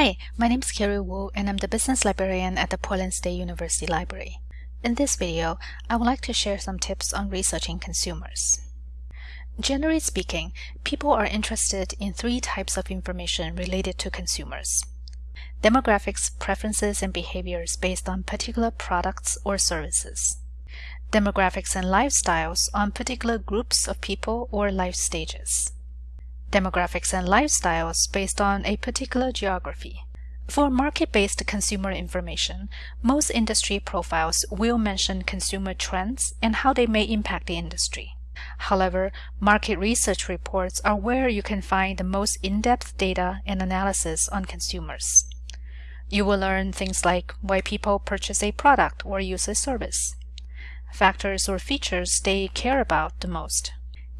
Hi, my name is Carrie Wu and I'm the Business Librarian at the Portland State University Library. In this video, I would like to share some tips on researching consumers. Generally speaking, people are interested in three types of information related to consumers. Demographics, preferences, and behaviors based on particular products or services. Demographics and lifestyles on particular groups of people or life stages demographics and lifestyles based on a particular geography. For market-based consumer information, most industry profiles will mention consumer trends and how they may impact the industry. However, market research reports are where you can find the most in-depth data and analysis on consumers. You will learn things like why people purchase a product or use a service, factors or features they care about the most,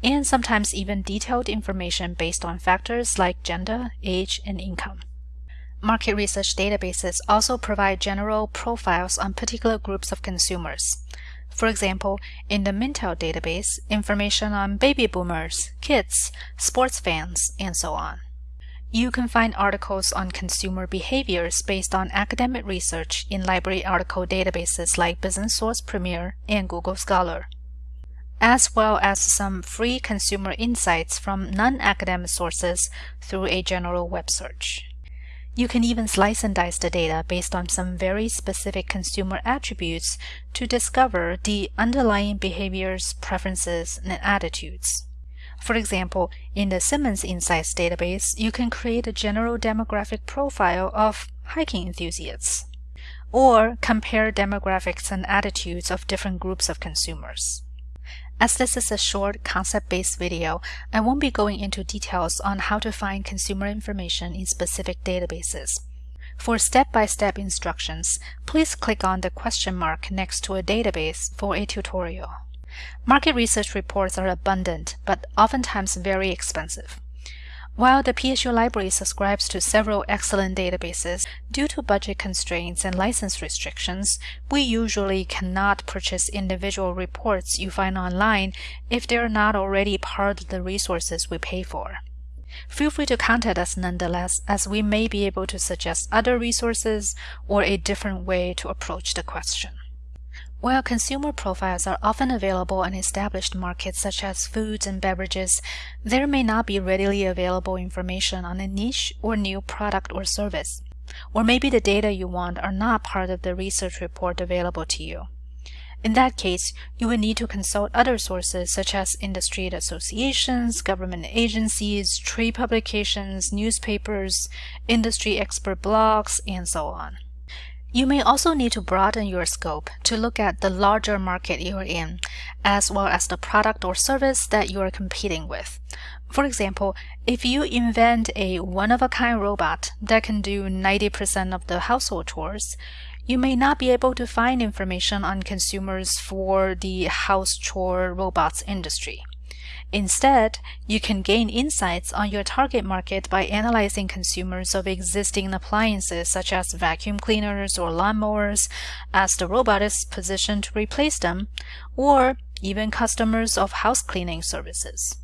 and sometimes even detailed information based on factors like gender, age, and income. Market research databases also provide general profiles on particular groups of consumers. For example, in the Mintel database, information on baby boomers, kids, sports fans, and so on. You can find articles on consumer behaviors based on academic research in library article databases like Business Source Premier and Google Scholar as well as some free consumer insights from non-academic sources through a general web search. You can even slice and dice the data based on some very specific consumer attributes to discover the underlying behaviors, preferences, and attitudes. For example, in the Simmons Insights database, you can create a general demographic profile of hiking enthusiasts, or compare demographics and attitudes of different groups of consumers. As this is a short concept-based video, I won't be going into details on how to find consumer information in specific databases. For step-by-step -step instructions, please click on the question mark next to a database for a tutorial. Market research reports are abundant, but oftentimes very expensive. While the PSU library subscribes to several excellent databases, due to budget constraints and license restrictions, we usually cannot purchase individual reports you find online if they are not already part of the resources we pay for. Feel free to contact us nonetheless, as we may be able to suggest other resources or a different way to approach the question. While consumer profiles are often available in established markets such as foods and beverages, there may not be readily available information on a niche or new product or service. Or maybe the data you want are not part of the research report available to you. In that case, you will need to consult other sources such as industry associations, government agencies, trade publications, newspapers, industry expert blogs, and so on. You may also need to broaden your scope to look at the larger market you're in, as well as the product or service that you're competing with. For example, if you invent a one-of-a-kind robot that can do 90% of the household chores, you may not be able to find information on consumers for the house chore robots industry. Instead, you can gain insights on your target market by analyzing consumers of existing appliances such as vacuum cleaners or lawnmowers as the robot is positioned to replace them, or even customers of house cleaning services.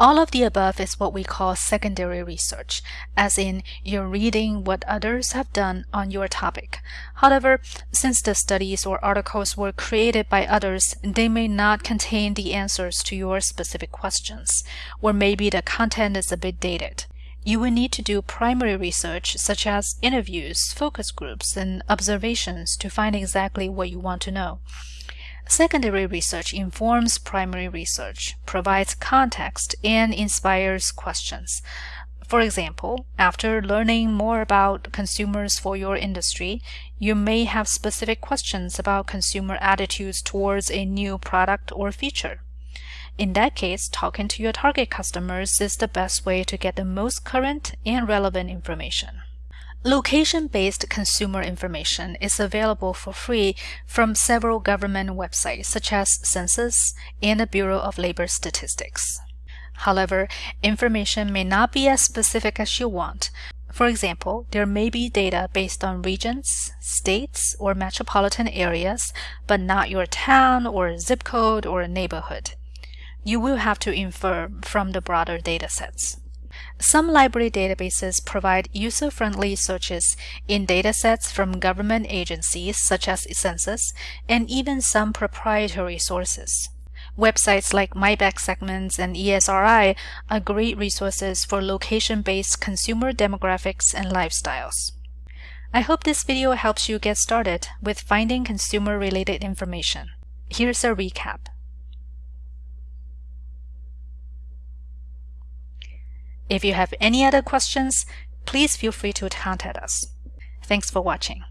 All of the above is what we call secondary research, as in you're reading what others have done on your topic. However, since the studies or articles were created by others, they may not contain the answers to your specific questions, or maybe the content is a bit dated. You will need to do primary research such as interviews, focus groups, and observations to find exactly what you want to know. Secondary research informs primary research, provides context, and inspires questions. For example, after learning more about consumers for your industry, you may have specific questions about consumer attitudes towards a new product or feature. In that case, talking to your target customers is the best way to get the most current and relevant information. Location-based consumer information is available for free from several government websites such as Census and the Bureau of Labor Statistics. However, information may not be as specific as you want. For example, there may be data based on regions, states, or metropolitan areas, but not your town or zip code or neighborhood. You will have to infer from the broader datasets. Some library databases provide user-friendly searches in datasets from government agencies such as Census and even some proprietary sources. Websites like MyBestSegments and ESRI are great resources for location-based consumer demographics and lifestyles. I hope this video helps you get started with finding consumer-related information. Here's a recap. If you have any other questions, please feel free to contact us. Thanks for watching.